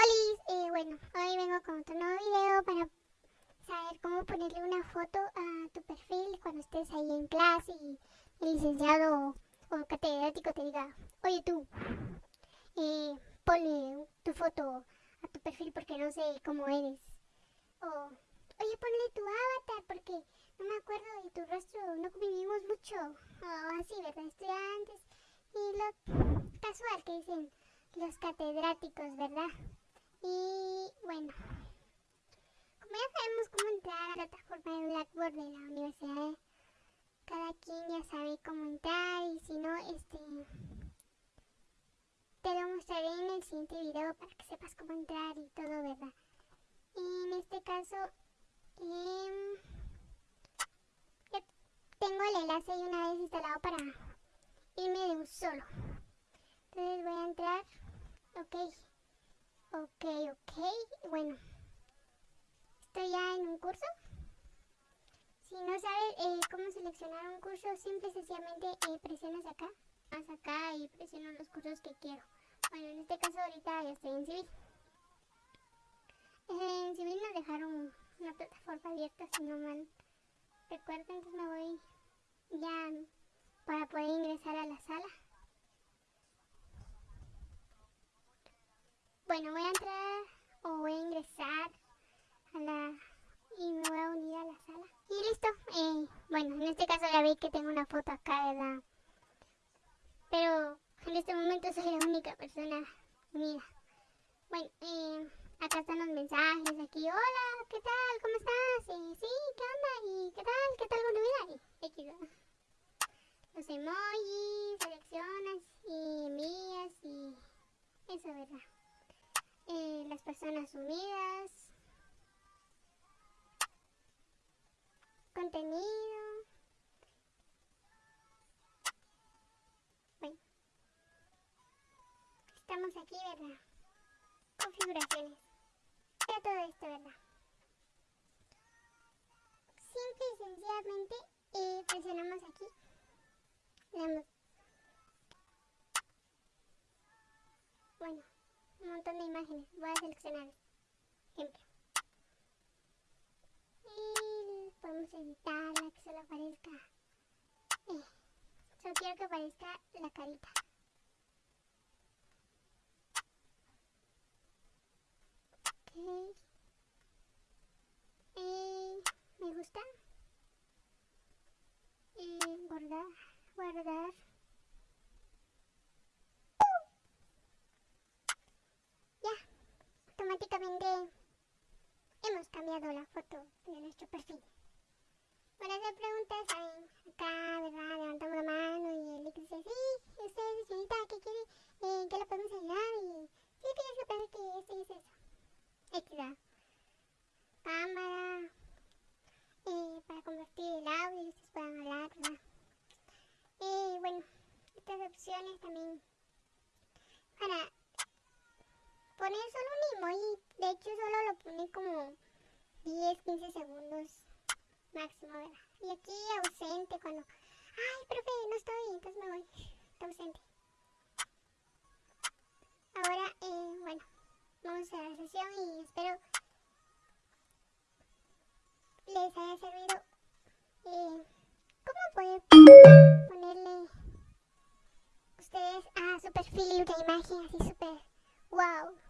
Hola, eh, bueno, hoy vengo con otro nuevo video para saber cómo ponerle una foto a tu perfil cuando estés ahí en clase y el licenciado o catedrático te diga, oye tú, eh, ponle tu foto a tu perfil porque no sé cómo eres. O, oye, ponle tu avatar porque no me acuerdo de tu rostro, no convivimos mucho. O así, ¿verdad? Estudiantes. Y lo casual que dicen los catedráticos, ¿verdad? Y bueno, como ya sabemos cómo entrar a la plataforma de Blackboard de la universidad, cada quien ya sabe cómo entrar y si no, este, te lo mostraré en el siguiente video para que sepas cómo entrar y todo, ¿verdad? Y en este caso, eh, ya tengo el enlace y una vez instalado para irme de un solo. Entonces voy a entrar, ok. Ok, ok. Bueno, estoy ya en un curso. Si no sabes eh, cómo seleccionar un curso, simple y sencillamente eh, presionas acá, más acá y presiono los cursos que quiero. Bueno, en este caso ahorita ya estoy en civil. Eh, en civil nos dejaron una plataforma abierta, si no mal recuerdo, entonces me voy ya para poder ingresar a la sala. Bueno, voy a entrar o voy a ingresar a la... y me voy a unir a la sala. Y listo. Eh, bueno, en este caso ya vi que tengo una foto acá, ¿verdad? Pero en este momento soy la única persona unida. Bueno, eh, acá están los mensajes, aquí, hola, ¿qué tal? ¿Cómo estás? Eh, sí, ¿qué onda? ¿Y qué tal? ¿Qué tal con tu vida? Los emojis, seleccionas y envías y eso, ¿verdad? Eh, las personas unidas, contenido. Bueno, estamos aquí, ¿verdad? Configuraciones. Ya todo esto, ¿verdad? Simple y sencillamente eh, presionamos aquí. Le damos. Bueno un montón de imágenes. Voy a seleccionar ejemplo. Y podemos editarla que solo aparezca. Eh, solo quiero que aparezca la carita. Ok. Eh, me gusta. Eh, guardar, guardar. Hemos cambiado la foto de nuestro perfil. Para hacer preguntas, saben, acá, ¿verdad? Levantamos la mano y el dice, sí, usted, señorita, ¿qué quiere? Eh, ¿Qué le podemos ayudar? Y sí, que saber que esto y es eso. Extra. Cámara. Eh, para convertir el audio y ustedes puedan hablar, ¿verdad? Y bueno, estas opciones también para poner solo un emoji. De hecho, solo lo pone como 10, 15 segundos máximo, ¿verdad? Y aquí ausente cuando... Ay, profe, no estoy, entonces me voy. Está ausente. Ahora, eh, bueno, vamos a la sesión y espero les haya servido. Eh, ¿Cómo pueden ponerle ustedes a su perfil una imagen así súper wow?